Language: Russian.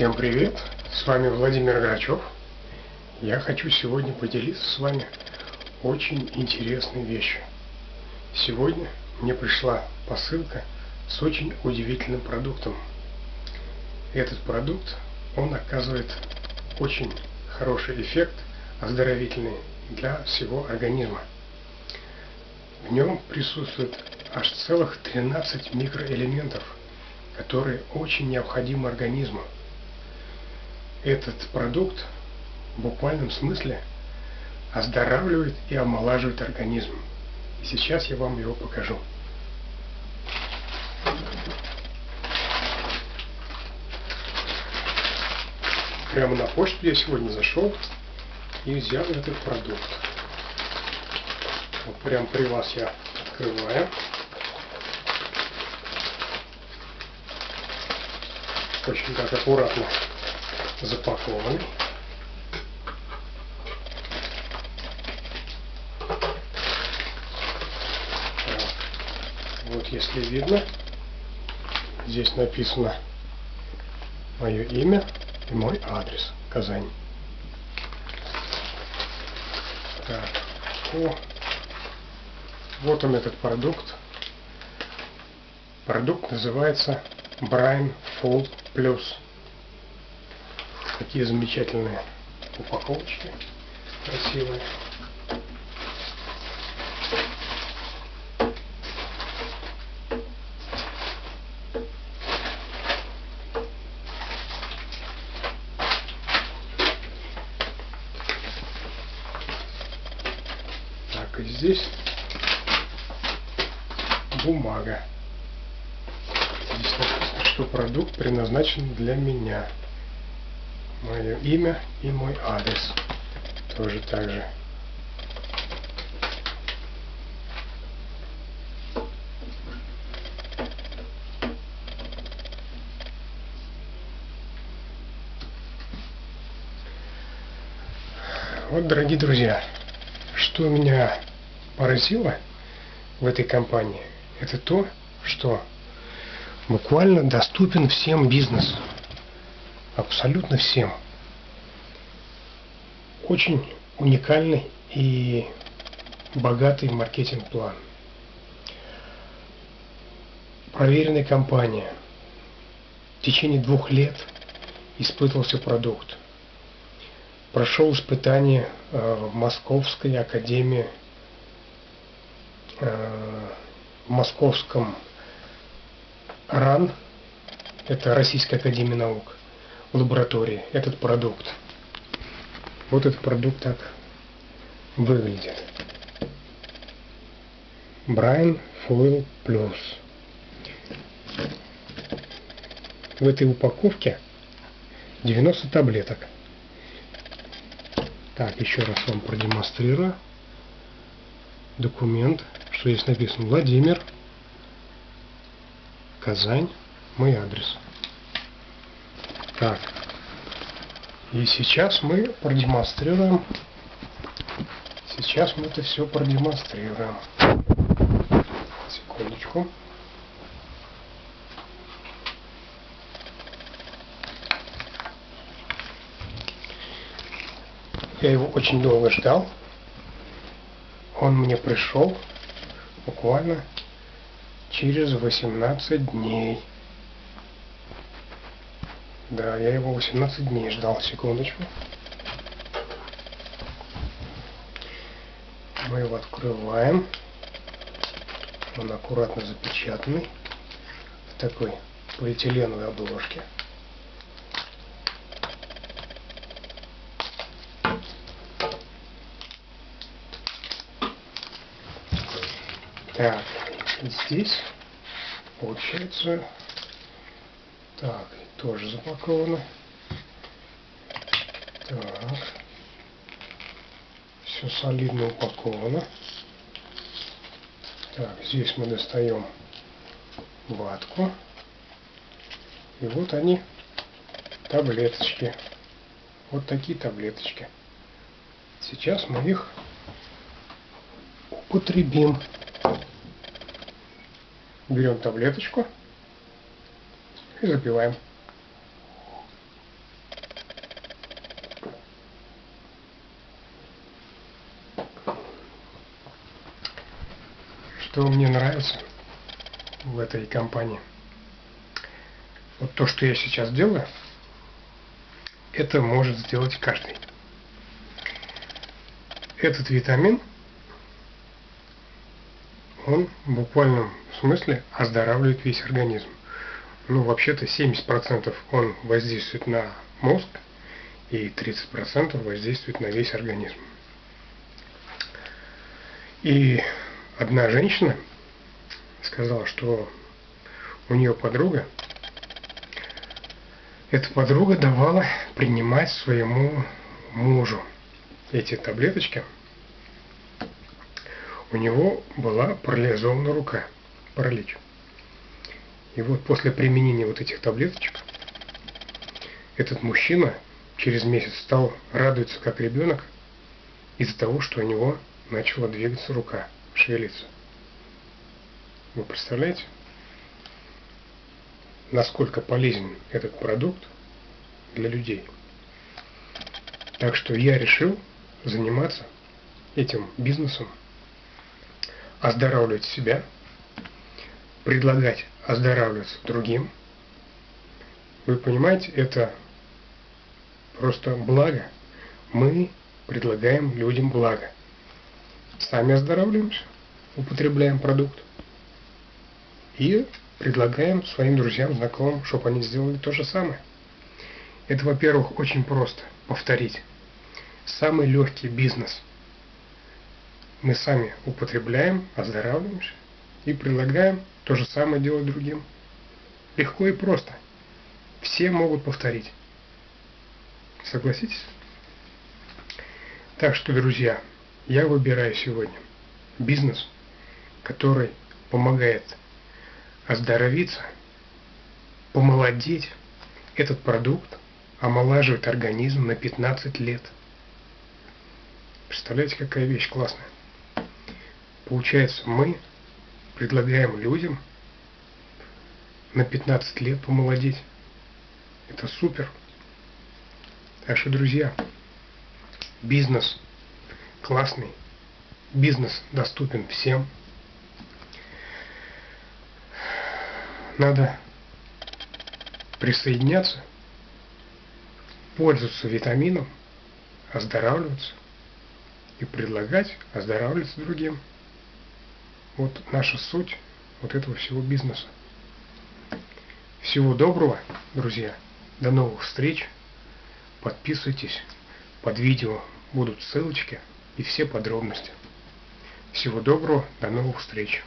Всем привет! С вами Владимир Грачев. Я хочу сегодня поделиться с вами очень интересной вещью. Сегодня мне пришла посылка с очень удивительным продуктом. Этот продукт, он оказывает очень хороший эффект оздоровительный для всего организма. В нем присутствует аж целых 13 микроэлементов, которые очень необходимы организму. Этот продукт в буквальном смысле оздоравливает и омолаживает организм. И сейчас я вам его покажу. Прямо на почту я сегодня зашел и взял этот продукт. Вот прям при вас я открываю. Очень так аккуратно запакованный. Вот если видно, здесь написано мое имя и мой адрес Казань. Так, о, вот он этот продукт. Продукт называется Brine Fold Plus. Такие замечательные упаковочки, красивые. Так, и здесь бумага. Здесь написано, что продукт предназначен для меня. Мое имя и мой адрес. Тоже так же. Вот, дорогие друзья, что меня поразило в этой компании, это то, что буквально доступен всем бизнес. Абсолютно всем. Очень уникальный и богатый маркетинг-план. Проверенная компания. В течение двух лет испытывался продукт. Прошел испытание э, в Московской академии, э, в Московском РАН, это Российская Академия Наук, лаборатории, этот продукт. Вот этот продукт так выглядит. Брайан Foil Plus. В этой упаковке 90 таблеток. Так, еще раз вам продемонстрирую документ, что здесь написано Владимир, Казань, мой адрес. Так, и сейчас мы продемонстрируем, сейчас мы это все продемонстрируем. Секундочку. Я его очень долго ждал. Он мне пришел буквально через 18 дней. Да, я его 18 дней ждал, секундочку. Мы его открываем. Он аккуратно запечатанный в такой полиэтиленовой обложке. Так, здесь получается так, тоже запаковано. Так. Все солидно упаковано. Так, здесь мы достаем ватку. И вот они, таблеточки. Вот такие таблеточки. Сейчас мы их употребим. Берем таблеточку и запиваем. Что мне нравится в этой компании. Вот то, что я сейчас делаю, это может сделать каждый. Этот витамин, он в буквальном смысле оздоравливает весь организм. Ну, вообще-то 70% он воздействует на мозг, и 30% воздействует на весь организм. И одна женщина сказала, что у нее подруга, эта подруга давала принимать своему мужу эти таблеточки. У него была парализована рука, паралич. И вот после применения вот этих таблеточек этот мужчина через месяц стал радоваться как ребенок из-за того, что у него начала двигаться рука, шевелиться. Вы представляете, насколько полезен этот продукт для людей? Так что я решил заниматься этим бизнесом, оздоравливать себя, предлагать оздоравливаться другим. Вы понимаете, это просто благо. Мы предлагаем людям благо. Сами оздоравливаемся, употребляем продукт и предлагаем своим друзьям, знакомым, чтобы они сделали то же самое. Это, во-первых, очень просто повторить. Самый легкий бизнес. Мы сами употребляем, оздоравливаемся и предлагаем то же самое делать другим. Легко и просто. Все могут повторить. Согласитесь? Так что, друзья, я выбираю сегодня бизнес, который помогает оздоровиться, помолодеть. Этот продукт омолаживает организм на 15 лет. Представляете, какая вещь классная. Получается, мы предлагаем людям на 15 лет помолодеть. Это супер. Так что, друзья, бизнес классный, бизнес доступен всем. Надо присоединяться, пользоваться витамином, оздоравливаться и предлагать оздоравливаться другим. Вот наша суть вот этого всего бизнеса. Всего доброго, друзья. До новых встреч. Подписывайтесь. Под видео будут ссылочки и все подробности. Всего доброго, до новых встреч.